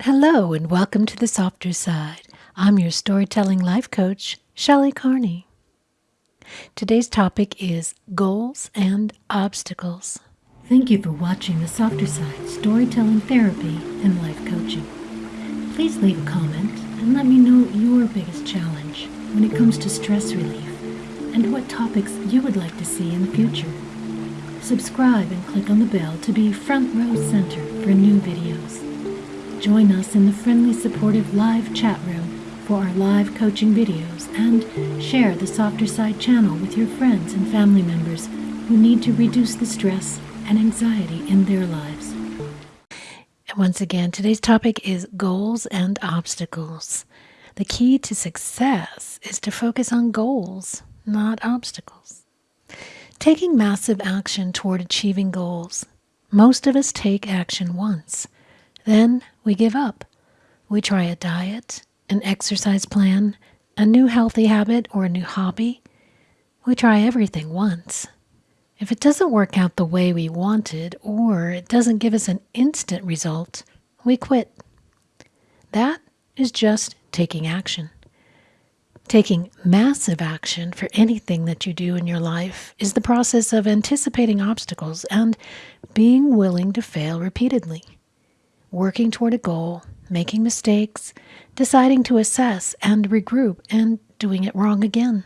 Hello, and welcome to the softer side. I'm your storytelling life coach, Shelley Carney. Today's topic is goals and obstacles. Thank you for watching the softer side storytelling therapy and life coaching. Please leave a comment and let me know your biggest challenge when it comes to stress relief and what topics you would like to see in the future. Subscribe and click on the bell to be front row center for new videos. Join us in the friendly, supportive live chat room for our live coaching videos and share the Softer Side channel with your friends and family members who need to reduce the stress and anxiety in their lives. And once again, today's topic is goals and obstacles. The key to success is to focus on goals, not obstacles. Taking massive action toward achieving goals. Most of us take action once then we give up. We try a diet, an exercise plan, a new healthy habit, or a new hobby. We try everything once. If it doesn't work out the way we wanted, or it doesn't give us an instant result, we quit. That is just taking action. Taking massive action for anything that you do in your life is the process of anticipating obstacles and being willing to fail repeatedly working toward a goal, making mistakes, deciding to assess and regroup, and doing it wrong again.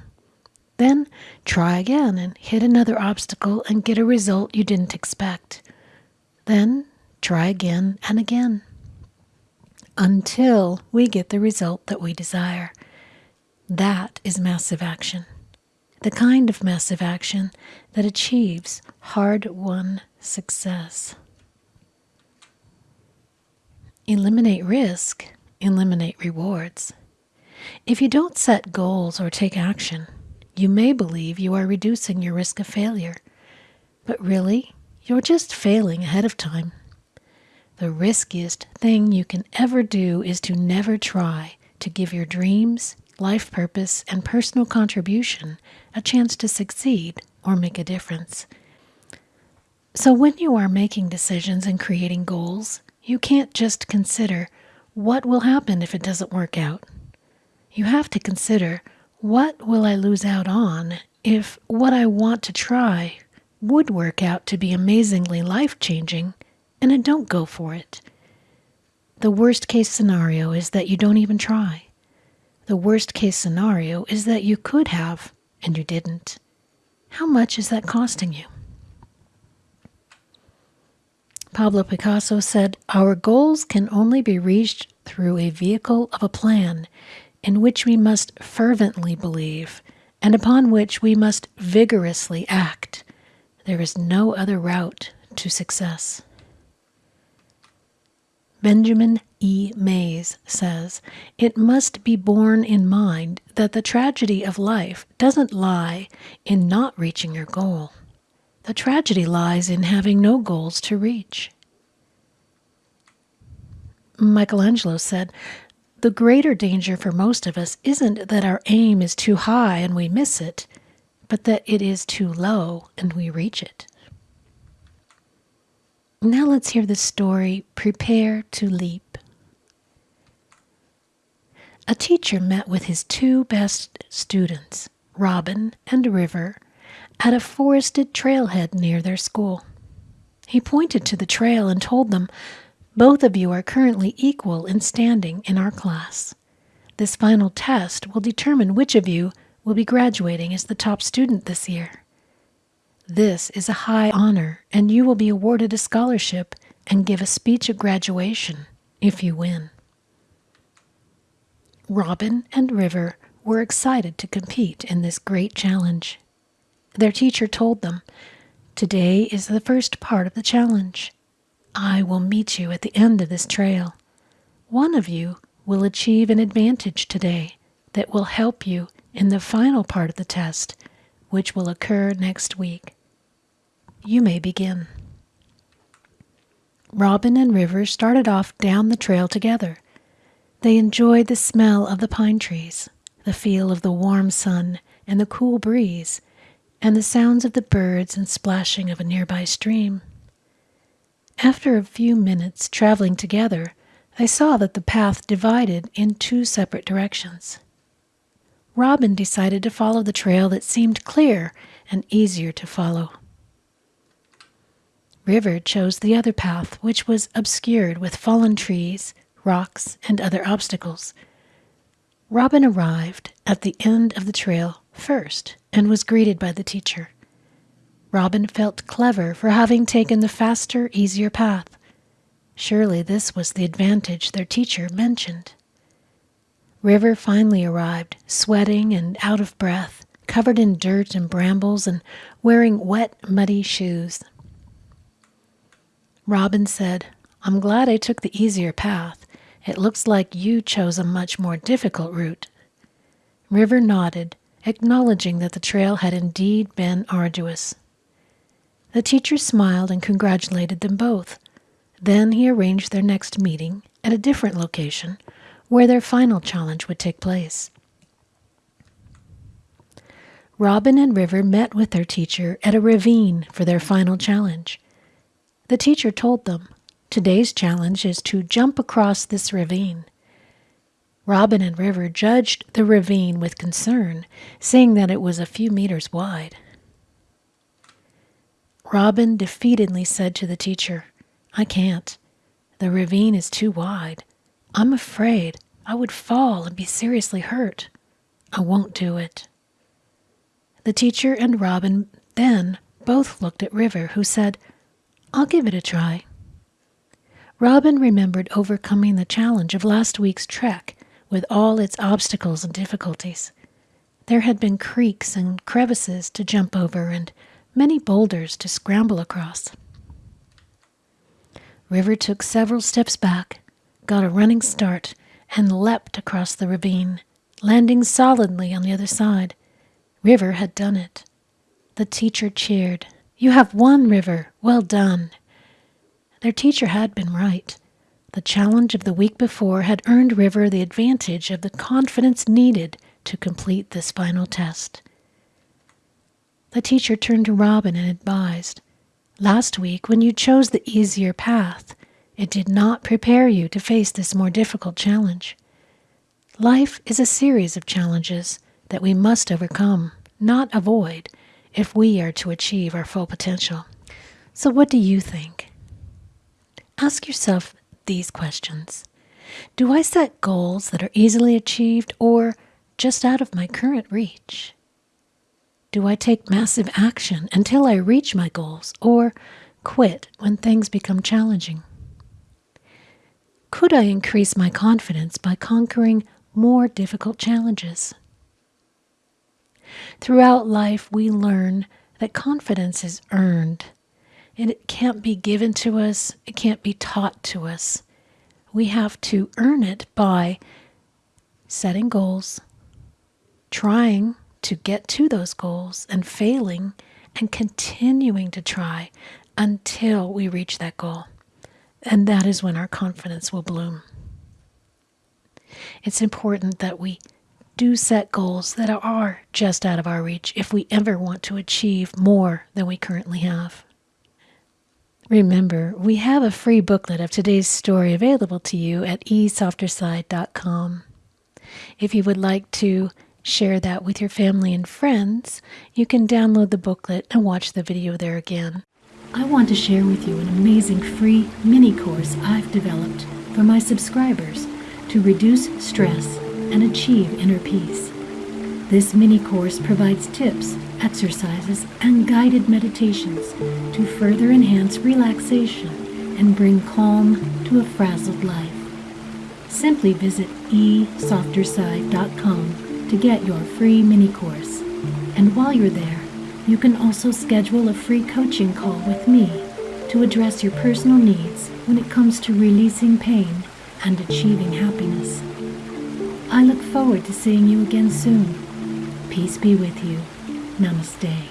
Then try again and hit another obstacle and get a result you didn't expect. Then try again and again until we get the result that we desire. That is massive action. The kind of massive action that achieves hard won success. Eliminate risk, eliminate rewards. If you don't set goals or take action, you may believe you are reducing your risk of failure, but really, you're just failing ahead of time. The riskiest thing you can ever do is to never try to give your dreams, life purpose, and personal contribution a chance to succeed or make a difference. So, when you are making decisions and creating goals, you can't just consider what will happen if it doesn't work out. You have to consider what will I lose out on if what I want to try would work out to be amazingly life changing and I don't go for it. The worst case scenario is that you don't even try. The worst case scenario is that you could have and you didn't. How much is that costing you? Pablo Picasso said, Our goals can only be reached through a vehicle of a plan in which we must fervently believe and upon which we must vigorously act. There is no other route to success. Benjamin E. Mays says, It must be borne in mind that the tragedy of life doesn't lie in not reaching your goal. The tragedy lies in having no goals to reach. Michelangelo said, The greater danger for most of us isn't that our aim is too high and we miss it, but that it is too low and we reach it. Now let's hear the story Prepare to Leap. A teacher met with his two best students, Robin and River, at a forested trailhead near their school. He pointed to the trail and told them, Both of you are currently equal in standing in our class. This final test will determine which of you will be graduating as the top student this year. This is a high honor, and you will be awarded a scholarship and give a speech at graduation if you win. Robin and River were excited to compete in this great challenge. Their teacher told them, Today is the first part of the challenge. I will meet you at the end of this trail. One of you will achieve an advantage today that will help you in the final part of the test, which will occur next week. You may begin. Robin and River started off down the trail together. They enjoyed the smell of the pine trees, the feel of the warm sun, and the cool breeze and the sounds of the birds and splashing of a nearby stream. After a few minutes traveling together, They saw that the path divided in two separate directions. Robin decided to follow the trail that seemed clear and easier to follow. River chose the other path, which was obscured with fallen trees, rocks, and other obstacles. Robin arrived at the end of the trail first and was greeted by the teacher. Robin felt clever for having taken the faster, easier path. Surely this was the advantage their teacher mentioned. River finally arrived, sweating and out of breath, covered in dirt and brambles, and wearing wet, muddy shoes. Robin said, I'm glad I took the easier path. It looks like you chose a much more difficult route. River nodded, acknowledging that the trail had indeed been arduous. The teacher smiled and congratulated them both. Then he arranged their next meeting at a different location where their final challenge would take place. Robin and River met with their teacher at a ravine for their final challenge. The teacher told them, Today's challenge is to jump across this ravine. Robin and River judged the ravine with concern, seeing that it was a few meters wide. Robin defeatedly said to the teacher, I can't. The ravine is too wide. I'm afraid I would fall and be seriously hurt. I won't do it. The teacher and Robin then both looked at River, who said, I'll give it a try. Robin remembered overcoming the challenge of last week's trek with all its obstacles and difficulties. There had been creeks and crevices to jump over and many boulders to scramble across. River took several steps back, got a running start, and leapt across the ravine, landing solidly on the other side. River had done it. The teacher cheered. You have won, River. Well done. Their teacher had been right. The challenge of the week before had earned River the advantage of the confidence needed to complete this final test. The teacher turned to Robin and advised, Last week, when you chose the easier path, it did not prepare you to face this more difficult challenge. Life is a series of challenges that we must overcome, not avoid, if we are to achieve our full potential. So, what do you think? Ask yourself these questions Do I set goals that are easily achieved or just out of my current reach? Do I take massive action until I reach my goals or quit when things become challenging? Could I increase my confidence by conquering more difficult challenges? Throughout life, we learn that confidence is earned and it can't be given to us, it can't be taught to us. We have to earn it by setting goals, trying to get to those goals and failing and continuing to try until we reach that goal. And that is when our confidence will bloom. It's important that we do set goals that are just out of our reach if we ever want to achieve more than we currently have. Remember, we have a free booklet of today's story available to you at esofterside.com. If you would like to share that with your family and friends, you can download the booklet and watch the video there again. I want to share with you an amazing free mini course I've developed for my subscribers to reduce stress and achieve inner peace. This mini course provides tips, exercises, and guided meditations to further enhance relaxation and bring calm to a frazzled life. Simply visit esofterside.com to get your free mini course. And while you're there, you can also schedule a free coaching call with me to address your personal needs when it comes to releasing pain and achieving happiness. I look forward to seeing you again soon. Peace be with you. Namaste.